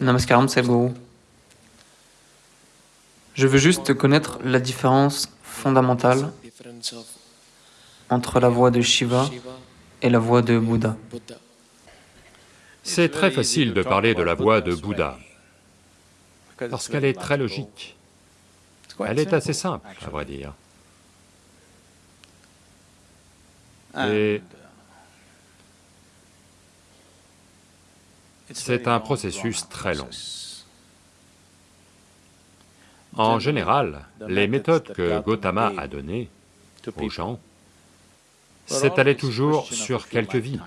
Namaskaram Sadhguru. Je veux juste connaître la différence fondamentale entre la voix de Shiva et la voix de Bouddha. C'est très facile de parler de la voix de Bouddha, parce qu'elle est très logique. Elle est assez simple, à vrai dire. C'est un processus très long. En général, les méthodes que Gautama a données aux gens s'étalaient toujours sur quelques vies.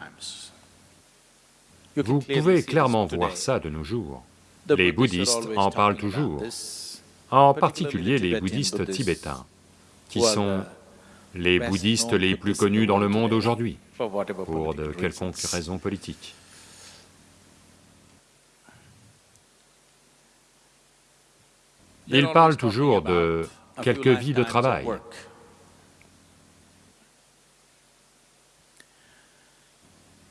Vous pouvez clairement voir ça de nos jours. Les bouddhistes en parlent toujours, en particulier les bouddhistes tibétains, qui sont les bouddhistes les plus connus dans le monde aujourd'hui, pour de quelconques raisons politiques. Ils parlent toujours de quelques vies de travail.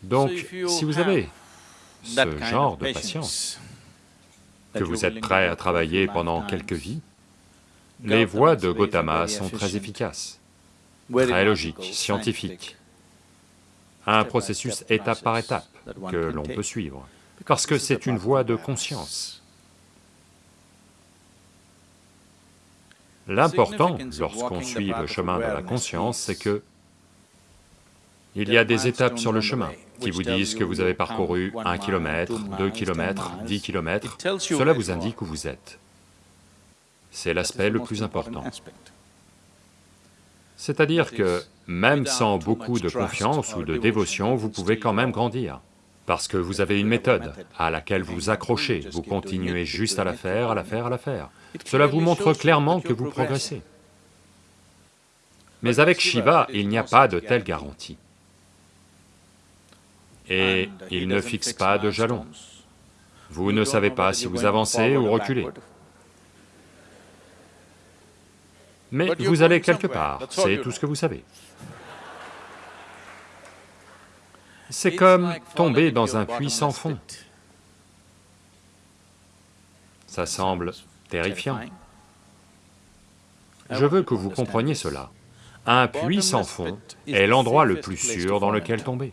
Donc, si vous avez ce genre de patience, que vous êtes prêt à travailler pendant quelques vies, les voies de Gautama sont très efficaces, très logiques, scientifiques, un processus étape par étape que l'on peut suivre, parce que c'est une voie de conscience. L'important, lorsqu'on suit le chemin de la conscience, c'est que il y a des étapes sur le chemin qui vous disent que vous avez parcouru un kilomètre, deux kilomètres, dix kilomètres, cela vous indique où vous êtes. C'est l'aspect le plus important. C'est-à-dire que même sans beaucoup de confiance ou de dévotion, vous pouvez quand même grandir, parce que vous avez une méthode à laquelle vous accrochez, vous continuez juste à la faire, à la faire, à la faire. Cela vous montre clairement que vous progressez. Mais avec Shiva, il n'y a pas de telle garantie. Et il ne fixe pas de jalons. Vous ne savez pas si vous avancez ou reculez. Mais vous allez quelque part, c'est tout ce que vous savez. C'est comme tomber dans un puits sans fond. Ça semble terrifiant. Je veux que vous compreniez cela. Un puits sans fond est l'endroit le plus sûr dans lequel tomber.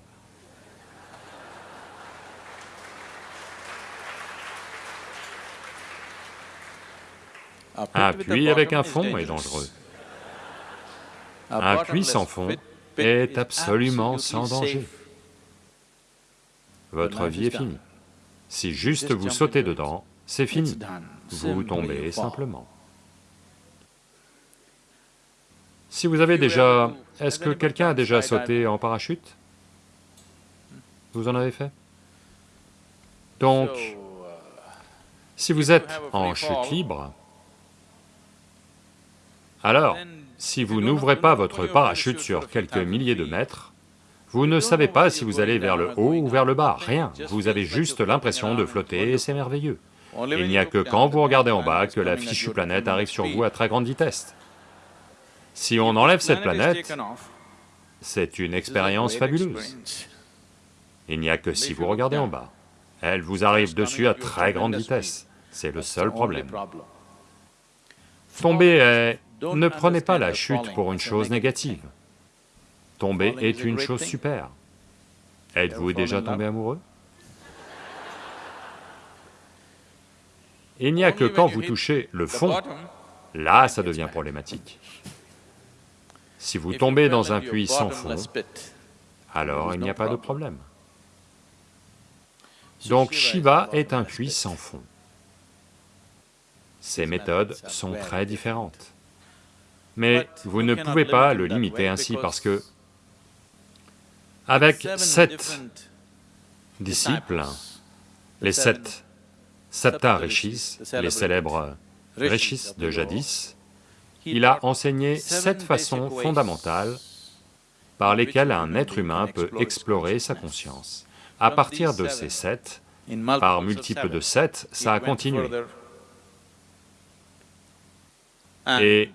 Un puits avec un fond est dangereux. Un puits sans fond est absolument sans danger. Votre vie est finie. Si juste vous sautez dedans, c'est fini, vous tombez simplement. Si vous avez déjà... Est-ce que quelqu'un a déjà sauté en parachute? Vous en avez fait? Donc, si vous êtes en chute libre, alors, si vous n'ouvrez pas votre parachute sur quelques milliers de mètres, vous ne savez pas si vous allez vers le haut ou vers le bas, rien, vous avez juste l'impression de flotter et c'est merveilleux. Il n'y a que quand vous regardez en bas que la fichue planète arrive sur vous à très grande vitesse. Si on enlève cette planète, c'est une expérience fabuleuse. Il n'y a que si vous regardez en bas. Elle vous arrive dessus à très grande vitesse, c'est le seul problème. Tomber est ne prenez pas la chute pour une chose négative. Tomber est une chose super. Êtes-vous déjà tombé amoureux? Il n'y a que quand vous touchez le fond, là ça devient problématique. Si vous tombez dans un puits sans fond, alors il n'y a pas de problème. Donc Shiva est un puits sans fond. Ces méthodes sont très différentes. Mais vous ne pouvez pas le limiter ainsi parce que avec sept disciples, les sept Sapta Rishis, les célèbres Rishis de jadis, il a enseigné sept façons fondamentales par lesquelles un être humain peut explorer sa conscience. À partir de ces sept, par multiple de sept, ça a continué. Et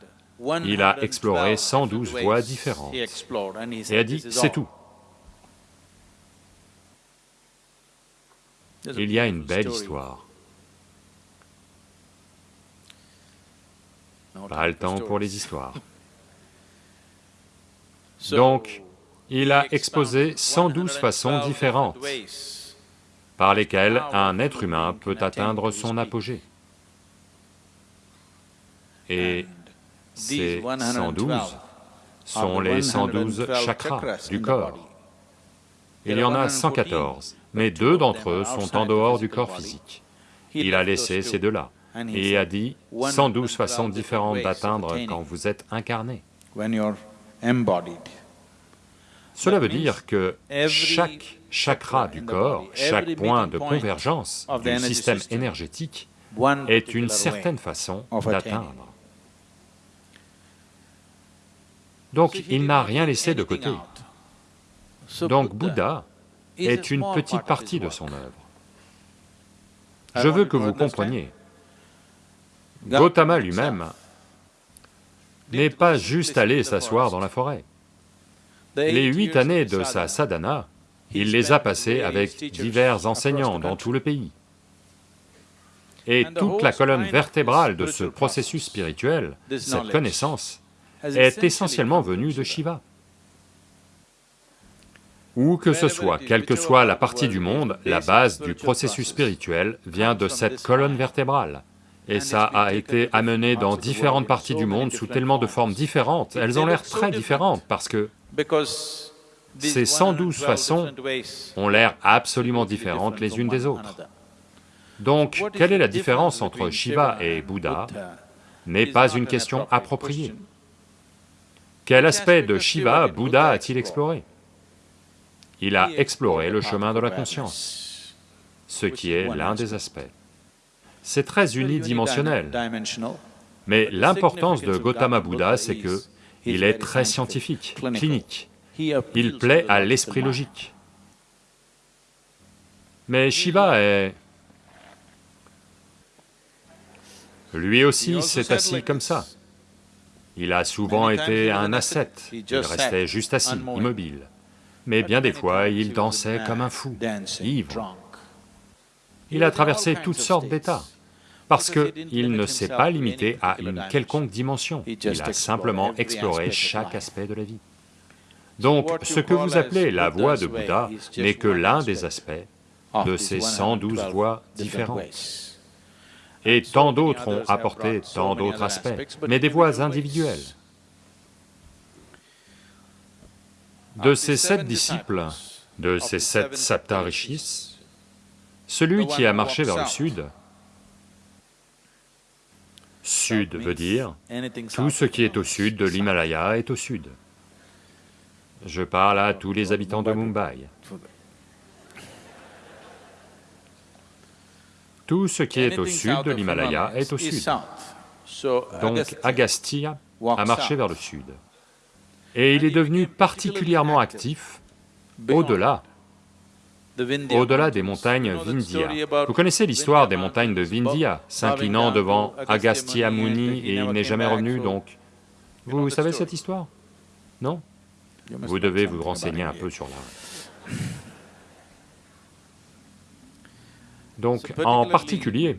il a exploré 112 voies différentes. et a dit, c'est tout. Il y a une belle histoire. Pas le temps pour les histoires. Donc, il a exposé 112 façons différentes par lesquelles un être humain peut atteindre son apogée. Et ces 112 sont les 112 chakras du corps. Il y en a 114 mais deux d'entre eux sont en dehors du corps physique. Il a laissé ces deux-là, et a dit 112 façons différentes d'atteindre quand vous êtes incarné. Cela veut dire que chaque chakra du corps, chaque point de convergence du système énergétique est une certaine façon d'atteindre. Donc il n'a rien laissé de côté. Donc Bouddha est une petite partie de son œuvre. Je veux que vous compreniez, Gautama lui-même n'est pas juste allé s'asseoir dans la forêt. Les huit années de sa sadhana, il les a passées avec divers enseignants dans tout le pays. Et toute la colonne vertébrale de ce processus spirituel, cette connaissance, est essentiellement venue de Shiva. Où que ce soit, quelle que soit la partie du monde, la base du processus spirituel vient de cette colonne vertébrale. Et ça a été amené dans différentes parties du monde sous tellement de formes différentes, elles ont l'air très différentes parce que ces 112 façons ont l'air absolument différentes les unes des autres. Donc, quelle est la différence entre Shiva et Bouddha n'est pas une question appropriée. Quel aspect de Shiva Bouddha a-t-il exploré? Il a exploré le chemin de la conscience, ce qui est l'un des aspects. C'est très unidimensionnel, mais l'importance de Gautama Bouddha, c'est que il est très scientifique, clinique, il plaît à l'esprit logique. Mais Shiva est... Lui aussi s'est assis comme ça. Il a souvent été un ascète, il restait juste assis, immobile. Mais bien des fois, il dansait comme un fou, ivre. Il a traversé toutes sortes d'états, parce qu'il ne s'est pas limité à une quelconque dimension, il a simplement exploré chaque aspect de la vie. Donc, ce que vous appelez la voie de Bouddha n'est que l'un des aspects de ces 112 voies différentes. Et tant d'autres ont apporté tant d'autres aspects, mais des voies individuelles. De ces sept disciples, de ces sept saptarishis, celui qui a marché vers le sud, sud veut dire, tout ce qui est au sud de l'Himalaya est au sud. Je parle à tous les habitants de Mumbai. Tout ce qui est au sud de l'Himalaya est au sud. Donc Agastya a marché vers le sud. Et il est devenu particulièrement actif au-delà, au-delà des montagnes Vindhya. Vous connaissez l'histoire des montagnes de Vindhya, s'inclinant devant Agastya Muni et il n'est jamais revenu, donc... Vous savez cette histoire? Non? Vous devez vous renseigner un peu sur la... Donc, en particulier,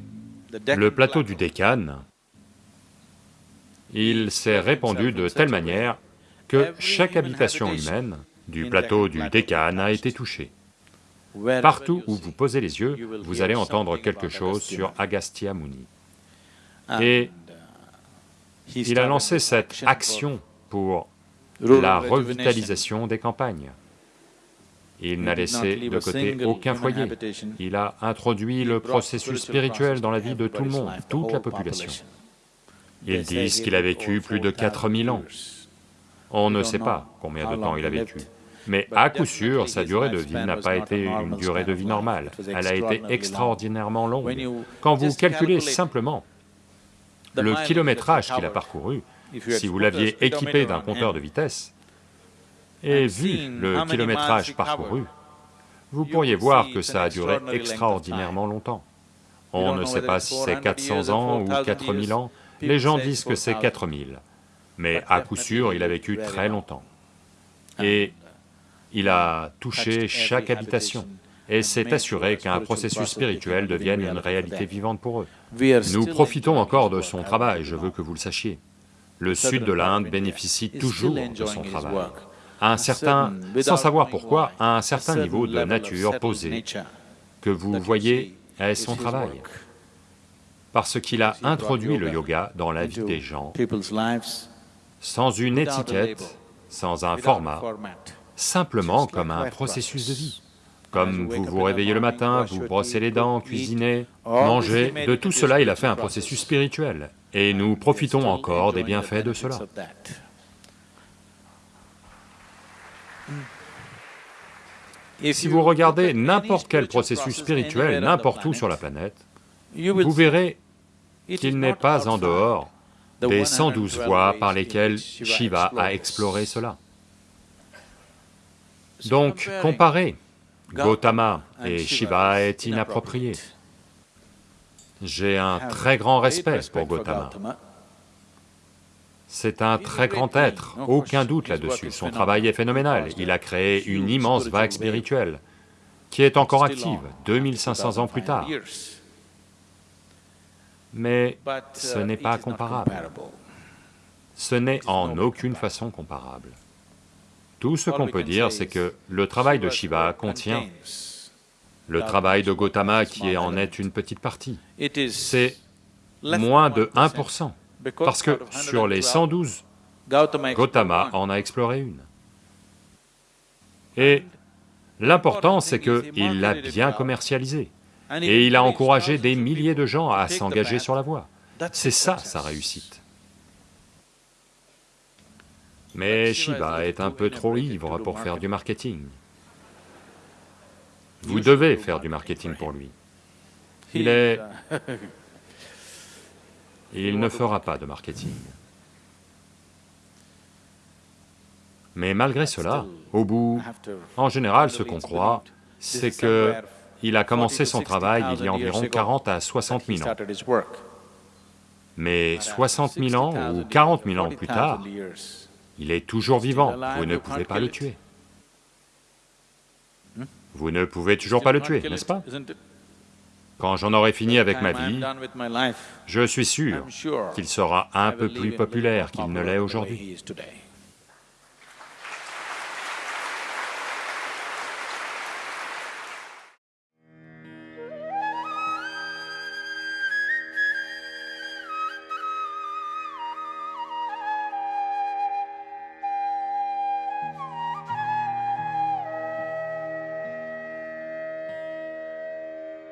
le plateau du Décan, il s'est répandu de telle manière que chaque habitation humaine du plateau du Décan a été touchée. Partout où vous posez les yeux, vous allez entendre quelque chose sur Agastya Muni. Et il a lancé cette action pour la revitalisation des campagnes. Il n'a laissé de côté aucun foyer, il a introduit le processus spirituel dans la vie de tout le monde, toute la population. Ils disent qu'il a vécu plus de 4000 ans. On ne sait pas combien de temps il a vécu, mais à coup sûr, sa durée de vie n'a pas été une durée de vie normale, elle a été extraordinairement longue. Quand vous calculez simplement le kilométrage qu'il a parcouru, si vous l'aviez équipé d'un compteur de vitesse et vu le kilométrage parcouru, vous pourriez voir que ça a duré extraordinairement longtemps. On ne sait pas si c'est 400 ans ou 4000 ans, les gens disent que c'est 4000, mais à coup sûr, il a vécu très longtemps. Et il a touché chaque habitation. Et s'est assuré qu'un processus spirituel devienne une réalité vivante pour eux. Nous profitons encore de son travail, je veux que vous le sachiez. Le sud de l'Inde bénéficie toujours de son travail. À un certain, sans savoir pourquoi, à un certain niveau de nature posée que vous voyez est son travail. Parce qu'il a introduit le yoga dans la vie des gens, sans une étiquette, sans un format, simplement comme un processus de vie. Comme vous vous réveillez le matin, vous brossez les dents, cuisinez, mangez, de tout cela il a fait un processus spirituel, et nous profitons encore des bienfaits de cela. Si vous regardez n'importe quel processus spirituel, n'importe où sur la planète, vous verrez qu'il n'est pas en dehors des 112 voies par lesquelles Shiva a exploré cela. Donc, comparer Gautama et Shiva est inapproprié. J'ai un très grand respect pour Gautama. C'est un très grand être, aucun doute là-dessus, son travail est phénoménal, il a créé une immense vague spirituelle qui est encore active 2500 ans plus tard. Mais ce n'est pas comparable. Ce n'est en aucune façon comparable. Tout ce qu'on peut dire, c'est que le travail de Shiva contient le travail de Gautama qui en est une petite partie. C'est moins de 1%, parce que sur les 112, Gautama en a exploré une. Et l'important, c'est qu'il l'a bien commercialisé, et il a encouragé des milliers de gens à s'engager sur la voie. C'est ça sa réussite. Mais Shiva est un peu trop ivre pour faire du marketing. Vous devez faire du marketing pour lui. Il est... Il ne fera pas de marketing. Mais malgré cela, au bout, en général, ce qu'on croit, c'est que il a commencé son travail il y a environ 40 à 60 000 ans. Mais 60 000 ans ou 40 000 ans plus tard, il est toujours vivant, vous ne pouvez pas le tuer. Vous ne pouvez toujours pas le tuer, n'est-ce pas? Quand j'en aurai fini avec ma vie, je suis sûr qu'il sera un peu plus populaire qu'il ne l'est aujourd'hui.